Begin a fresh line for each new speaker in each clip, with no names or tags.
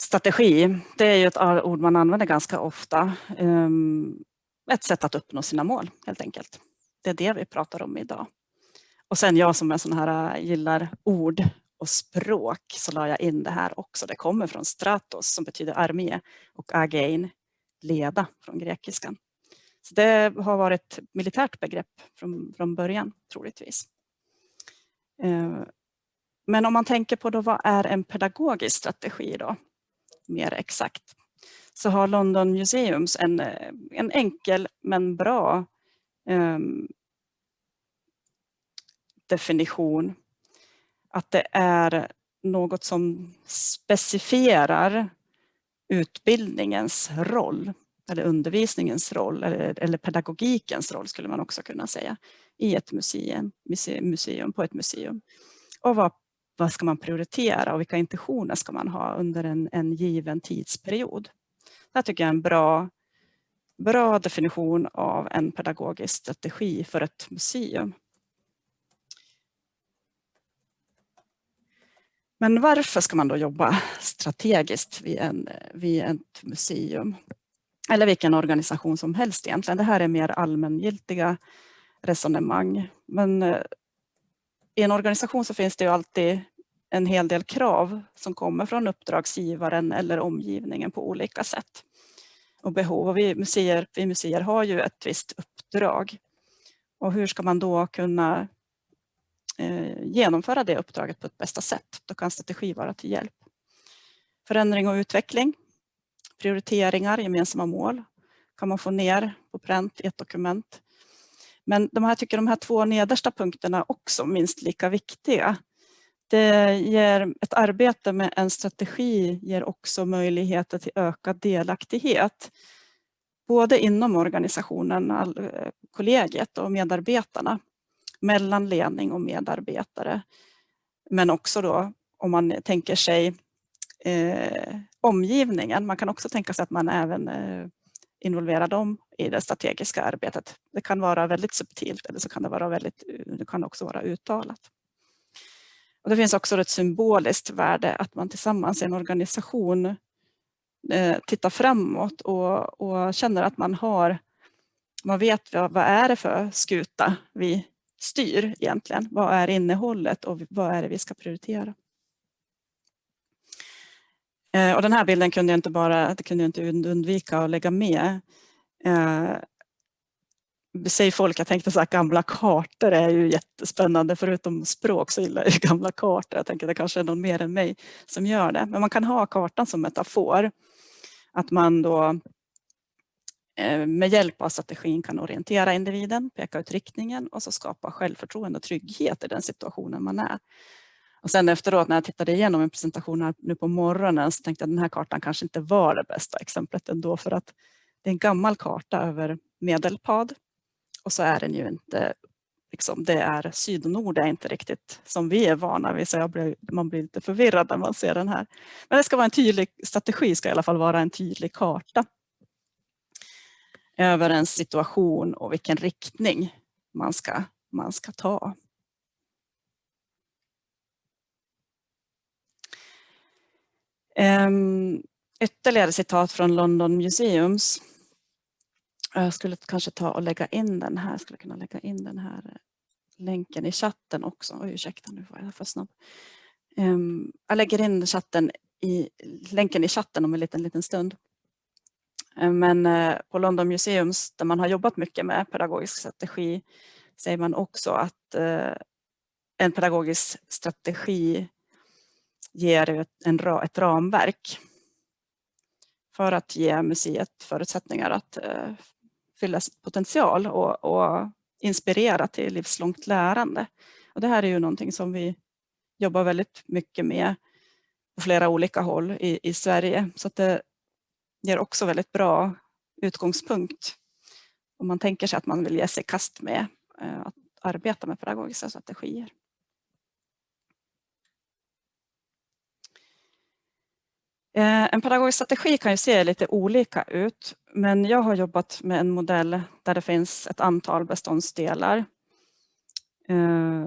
Strategi, det är ju ett ord man använder ganska ofta. Ehm, ett sätt att uppnå sina mål helt enkelt. Det är det vi pratar om idag. Och sen jag som är sån här äh, gillar ord och språk så la jag in det här också. Det kommer från stratos som betyder armé och agein, leda från grekiskan. Så det har varit ett militärt begrepp från, från början troligtvis. Ehm, men om man tänker på då, vad är en pedagogisk strategi då? Mer exakt. Så har London Museums en, eh, en enkel men bra um, definition. Att det är något som specifierar utbildningens roll eller undervisningens roll eller, eller pedagogikens roll skulle man också kunna säga i ett museum, museum på ett museum. Och vad vad ska man prioritera och vilka intentioner ska man ha under en, en given tidsperiod. Det här tycker jag är en bra, bra definition av en pedagogisk strategi för ett museum. Men varför ska man då jobba strategiskt vid, en, vid ett museum? Eller vilken organisation som helst egentligen. Det här är mer allmängiltiga resonemang. Men eh, i en organisation så finns det ju alltid en hel del krav som kommer från uppdragsgivaren eller omgivningen på olika sätt och behov. Och vi, museer, vi museer har ju ett visst uppdrag. Och hur ska man då kunna eh, genomföra det uppdraget på ett bästa sätt? Då kan strategi vara till hjälp. Förändring och utveckling, prioriteringar, gemensamma mål kan man få ner på pränt i ett dokument. Men de här tycker de här två nedersta punkterna också minst lika viktiga. Det ger ett arbete med en strategi ger också möjligheter till ökad delaktighet. Både inom organisationen, eh, kollegiet och medarbetarna, mellan ledning och medarbetare. Men också då om man tänker sig eh, omgivningen. Man kan också tänka sig att man även eh, involvera dem i det strategiska arbetet. Det kan vara väldigt subtilt eller så kan det, vara väldigt, eh, det kan också vara uttalat. Och det finns också ett symboliskt värde att man tillsammans i en organisation eh, tittar framåt och, och, känner att man har, man vet vad, vad är det för skuta vi styr egentligen? Vad är innehållet och vad är det vi ska prioritera? Eh, och den här bilden kunde jag inte bara, det kunde jag inte undvika att lägga med. Eh, säger folk, jag tänkte så här, gamla kartor är ju jättespännande. Förutom språk så gillar jag gamla kartor. Jag tänker det kanske är någon mer än mig som gör det. Men man kan ha kartan som metafor. Att man då eh, med hjälp av strategin kan orientera individen, peka ut riktningen och så skapa självförtroende och trygghet i den situationen man är. Och sen efteråt när jag tittade igenom en presentation här nu på morgonen så tänkte jag att den här kartan kanske inte var det bästa exemplet ändå för att det är en gammal karta över Medelpad och så är den ju inte, liksom, det är syd och nord är inte riktigt som vi är vana vid. Så jag blir, man blir lite förvirrad när man ser den här. Men det ska vara en tydlig strategi, ska i alla fall vara en tydlig karta över en situation och vilken riktning man ska, man ska ta. Ehm, ytterligare citat från London Museums jag skulle kanske ta och lägga in den här, jag skulle kunna lägga in den här eh, länken i chatten också. Oj, ursäkta, nu var jag för snabb. Um, jag lägger in chatten i, länken i chatten om en liten, liten stund. Ehm, men eh, på London Museums där man har jobbat mycket med pedagogisk strategi säger man också att eh, en pedagogisk strategi ger ett, en, ett ramverk för att ge museet förutsättningar att eh, fylla sitt potential och, och inspirera till livslångt lärande. Och det här är ju någonting som vi jobbar väldigt mycket med på flera olika håll i, i Sverige. Så det ger också väldigt bra utgångspunkt om man tänker sig att man vill ge sig kast med eh, att arbeta med pedagogiska strategier. Eh, en pedagogisk strategi kan ju se lite olika ut, men jag har jobbat med en modell där det finns ett antal beståndsdelar. Eh,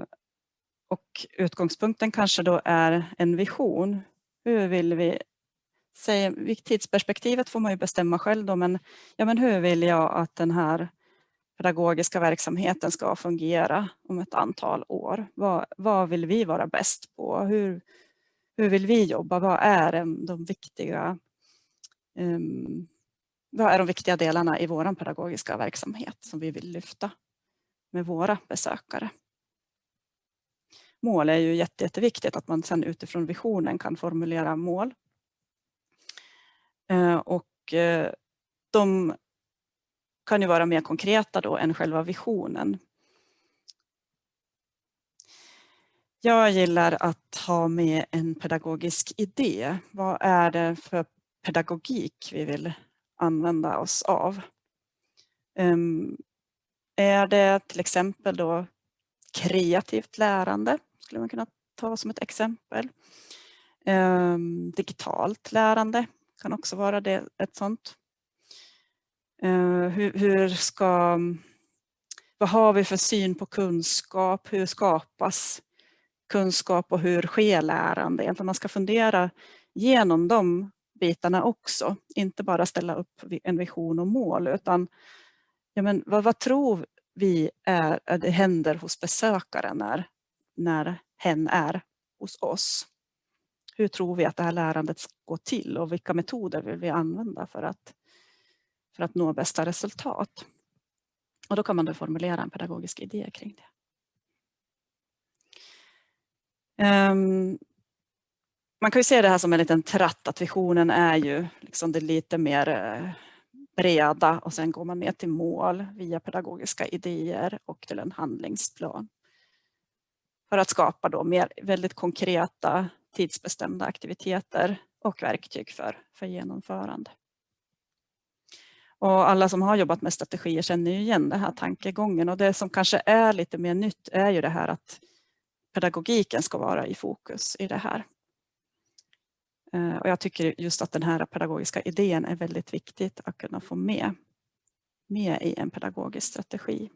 och utgångspunkten kanske då är en vision. Hur vill vi säg, tidsperspektivet får man ju bestämma själv då, men, ja, men hur vill jag att den här pedagogiska verksamheten ska fungera om ett antal år? Vad, vad vill vi vara bäst på? Hur, hur vill vi jobba? Vad är de viktiga um, vad är de viktiga delarna i vår pedagogiska verksamhet som vi vill lyfta med våra besökare? Mål är ju jätte, jätteviktigt att man sedan utifrån visionen kan formulera mål. Uh, och uh, de kan ju vara mer konkreta då än själva visionen. Jag gillar att ha med en pedagogisk idé. Vad är det för pedagogik vi vill använda oss av? Um, är det till exempel då kreativt lärande, skulle man kunna ta som ett exempel. Um, digitalt lärande kan också vara det, ett sånt. Eh, uh, hur, hur ska, vad har vi för syn på kunskap? Hur skapas kunskap och hur sker lärande? Egentligen man ska fundera genom de bitarna också. Inte bara ställa upp en vision och mål utan ja, men vad, vad tror vi är, det händer hos besökaren när, när hen är hos oss? Hur tror vi att det här lärandet går till och vilka metoder vill vi använda för att, för att nå bästa resultat? Och då kan man då formulera en pedagogisk idé kring det. Um, Ehm, man kan ju se det här som en liten tratt, att visionen är ju liksom det lite mer eh, breda och sen går man ner till mål via pedagogiska idéer och till en handlingsplan. För att skapa då mer väldigt konkreta tidsbestämda aktiviteter och verktyg för, för genomförande. Och alla som har jobbat med strategier känner ju igen den här tankegången och det som kanske är lite mer nytt är ju det här att pedagogiken ska vara i fokus i det här. Eh, och jag tycker just att den här pedagogiska idén är väldigt viktigt att kunna få med, med i en pedagogisk strategi.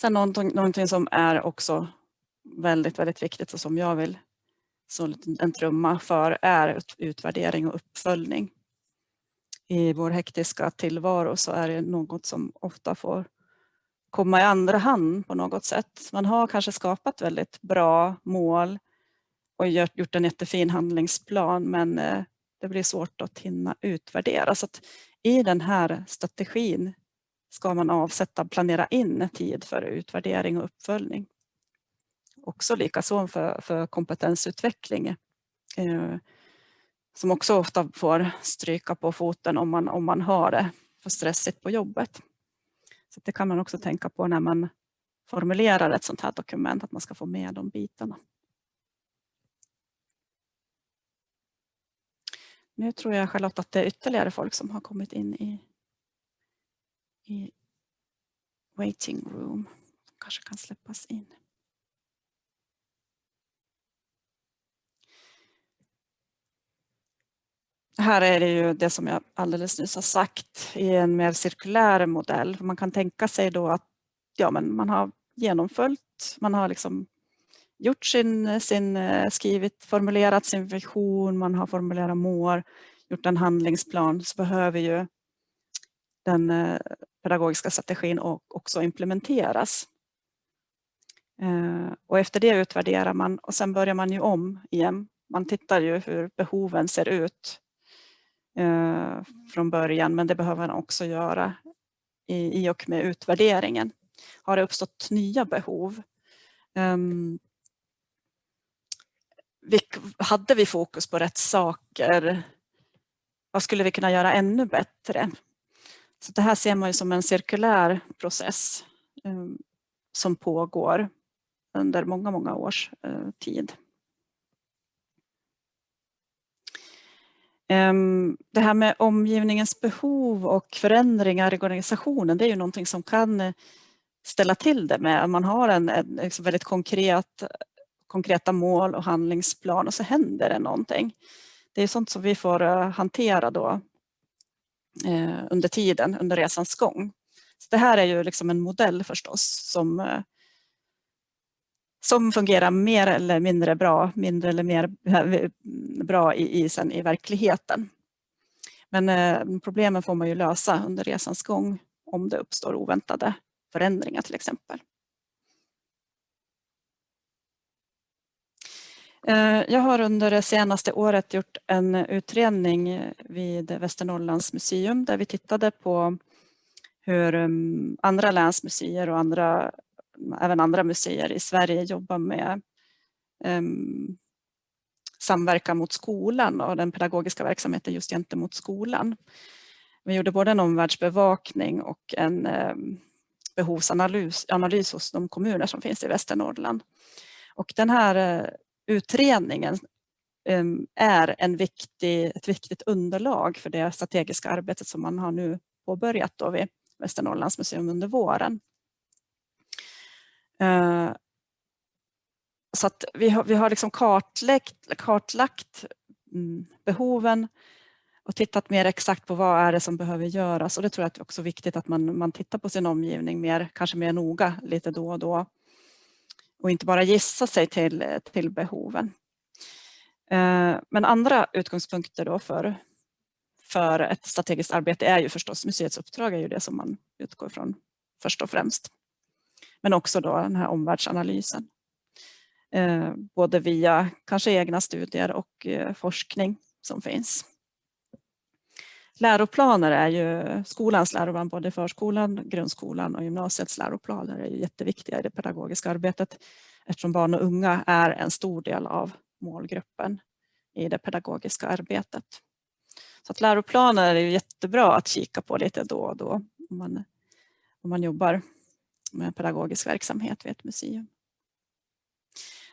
Sen någonting, någonting som är också väldigt, väldigt viktigt och som jag vill så en trumma för är utvärdering och uppföljning. I vår hektiska tillvaro så är det något som ofta får komma i andra hand på något sätt. Man har kanske skapat väldigt bra mål och gjort en jättefin handlingsplan men eh, det blir svårt att hinna utvärdera. Så att I den här strategin ska man avsätta, planera in tid för utvärdering och uppföljning. Också likaså för, för kompetensutveckling. Eh, som också ofta får stryka på foten om man, om man har det för stressigt på jobbet. Så det kan man också tänka på när man formulerar ett sånt här dokument, att man ska få med de bitarna. Nu tror jag Charlotte att det är ytterligare folk som har kommit in i, i waiting room. Som kanske kan släppas in. Här är det ju det som jag alldeles nyss har sagt i en mer cirkulär modell. Man kan tänka sig då att ja, men man har genomföljt, man har liksom gjort sin, sin, eh, skrivit, formulerat sin vision, man har formulerat mål, gjort en handlingsplan så behöver ju den eh, pedagogiska strategin också implementeras. Eh, och efter det utvärderar man och sen börjar man ju om igen. Man tittar ju hur behoven ser ut Eh, från början men det behöver man också göra i, och med utvärderingen. Har det uppstått nya behov ehm, hade vi fokus på rätt saker? Vad skulle vi kunna göra ännu bättre? Så det här ser man ju som en cirkulär process ehm, som pågår under många, många års eh, tid. Ehm, det här med omgivningens behov och förändringar i organisationen, det är ju någonting som kan eh, ställa till det med. att Man har en, en liksom väldigt konkret konkreta mål och handlingsplan och så händer det någonting. Det är sånt som vi får eh, hantera då eh, under tiden, under resans gång. Så det här är ju liksom en modell förstås som, eh, som fungerar mer eller mindre bra, mindre eller mer eh, bra i, i, sen i verkligheten. Men eh, problemen får man ju lösa under resans gång om det uppstår oväntade förändringar till exempel. Eh, jag har under det senaste året gjort en utredning vid Västernorrlands museum där vi tittade på hur mm, andra länsmuseer och andra, även andra museer i Sverige jobbar med mm, samverkan mot skolan och den pedagogiska verksamheten just gentemot skolan. Vi gjorde både en omvärldsbevakning och en ehm, behovsanalys analys hos de kommuner som finns i Västernorrland. Och den här eh, utredningen ehm, är en viktig, ett viktigt underlag för det strategiska arbetet som man har nu påbörjat då vid Västernorrlands museum under våren. Eh, så att vi har, vi har liksom kartlagt, kartlagt behoven och tittat mer exakt på vad är det som behöver göras. Och det tror jag är också viktigt att man, man tittar på sin omgivning mer, kanske mer noga lite då och då. Och inte bara gissa sig till, till behoven. Eh, men andra utgångspunkter då för, för ett strategiskt arbete är ju förstås museets uppdrag är ju det som man utgår från först och främst. Men också då den här omvärldsanalysen. Eh, både via kanske egna studier och eh, forskning som finns. Läroplaner är ju skolans läroplan, både förskolan, grundskolan och gymnasiets läroplaner är ju jätteviktiga i det pedagogiska arbetet eftersom barn och unga är en stor del av målgruppen i det pedagogiska arbetet. Så att läroplaner är ju jättebra att kika på lite då och då om man, om man jobbar med pedagogisk verksamhet vid ett museum.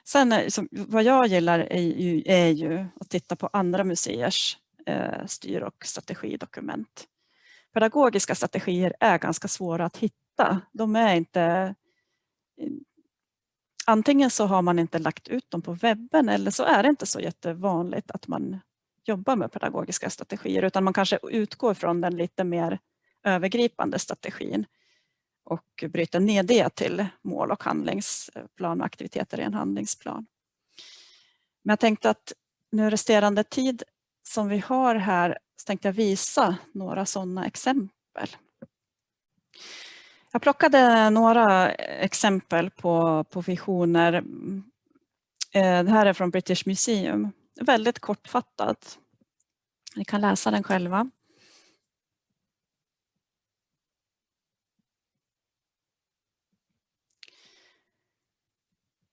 Sen eh, vad jag gillar är ju, är ju att titta på andra museers eh, styr och strategidokument. Pedagogiska strategier är ganska svåra att hitta. De är inte... Eh, antingen så har man inte lagt ut dem på webben eller så är det inte så jättevanligt att man jobbar med pedagogiska strategier utan man kanske utgår från den lite mer övergripande strategin och bryta ner det till mål och handlingsplan och aktiviteter i en handlingsplan. Men jag tänkte att nu resterande tid som vi har här så tänkte jag visa några sådana exempel. Jag plockade några exempel på, på visioner. Eh, det här är från British Museum. Väldigt kortfattat. Ni kan läsa den själva.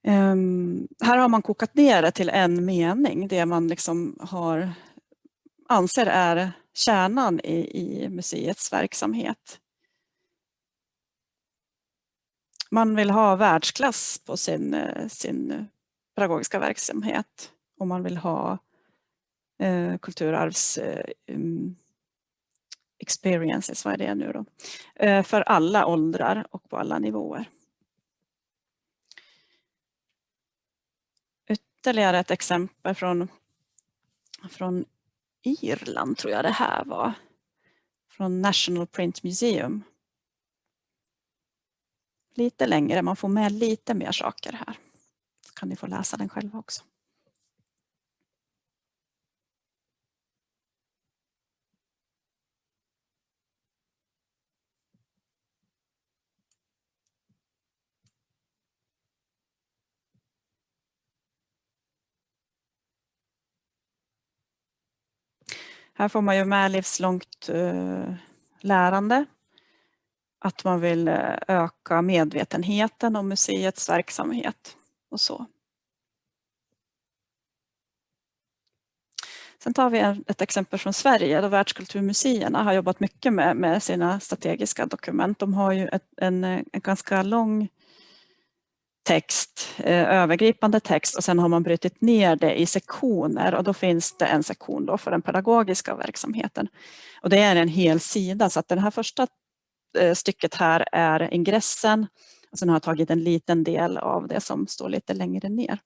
Um, här har man kokat ner det till en mening, det man liksom har, anser är kärnan i, i museets verksamhet. Man vill ha världsklass på sin, eh, sin pedagogiska verksamhet och man vill ha eh, kulturarvs eh, um, experiences, vad är det nu då? Eh, för alla åldrar och på alla nivåer. Ytterligare ett exempel från, från Irland tror jag det här var. Från National Print Museum. Lite längre, man får med lite mer saker här. Så kan ni få läsa den själva också. Här får man ju med livslångt eh, lärande. Att man vill eh, öka medvetenheten om museets verksamhet och så. Sen tar vi ett exempel från Sverige då världskulturmuseerna har jobbat mycket med, med sina strategiska dokument. De har ju ett, en, en ganska lång text, eh, övergripande text och sen har man brutit ner det i sektioner och då finns det en sektion då för den pedagogiska verksamheten. Och det är en hel sida så att det här första eh, stycket här är ingressen och sen har jag tagit en liten del av det som står lite längre ner.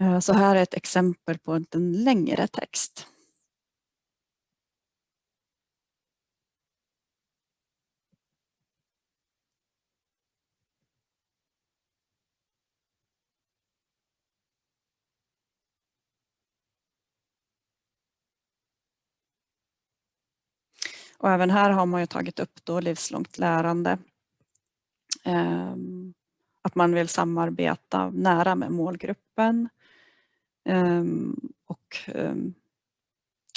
Eh, så här är ett exempel på en längre text. Och även här har man ju tagit upp då livslångt lärande. Ehm, att man vill samarbeta nära med målgruppen ehm, och ehm,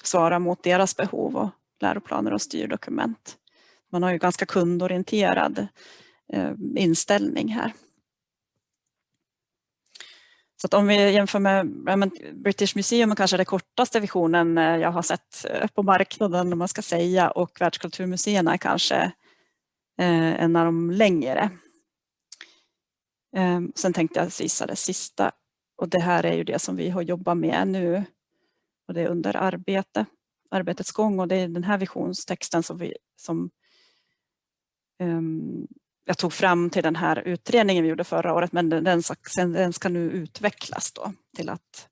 svara mot deras behov och läroplaner och styrdokument. Man har ju ganska kundorienterad inställning här. Så att om vi jämför med British Museum kanske den kortaste visionen eh, jag har sett eh, på marknaden om man ska säga och världskulturmuseerna är kanske eh, en av de längre. Ehm, sen tänkte jag visa det sista och det här är ju det som vi har jobbat med nu och det är under arbete, arbetets gång och det är den här visionstexten som, vi, som um, jag tog fram till den här utredningen vi gjorde förra året men den, den ska nu utvecklas då till att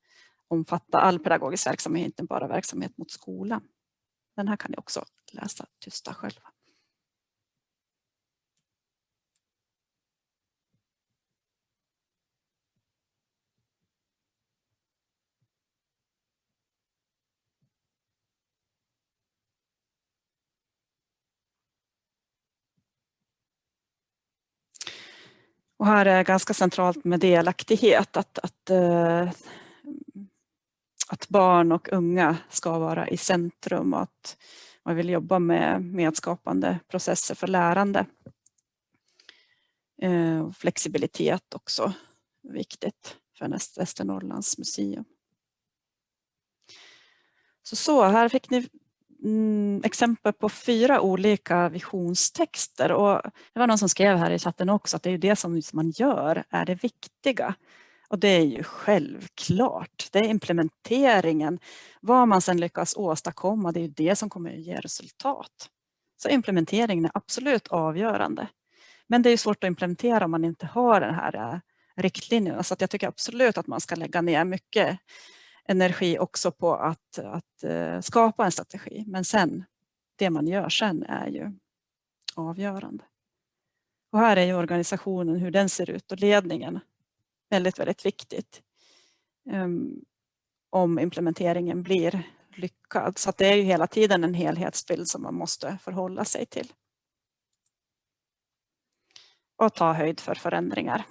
omfatta all pedagogisk verksamhet, inte bara verksamhet mot skolan. Den här kan ni också läsa tysta själva. Och här är ganska centralt med delaktighet, att, att, eh, att barn och unga ska vara i centrum och att man vill jobba med medskapande processer för lärande. Eh, flexibilitet också viktigt för Västernorrlands museum. Så, så här fick ni mm, exempel på fyra olika visionstexter och det var någon som skrev här i chatten också att det är det som man gör är det viktiga. Och det är ju självklart, det är implementeringen. Vad man sedan lyckas åstadkomma, det är ju det som kommer att ge resultat. Så implementeringen är absolut avgörande. Men det är svårt att implementera om man inte har den här eh, riktlinjerna. Så jag tycker absolut att man ska lägga ner mycket energi också på att, att eh, skapa en strategi. Men sen, det man gör sen är ju avgörande. Och här är ju organisationen, hur den ser ut och ledningen väldigt, väldigt viktigt. Um, om implementeringen blir lyckad. Så det är ju hela tiden en helhetsbild som man måste förhålla sig till. Och ta höjd för förändringar.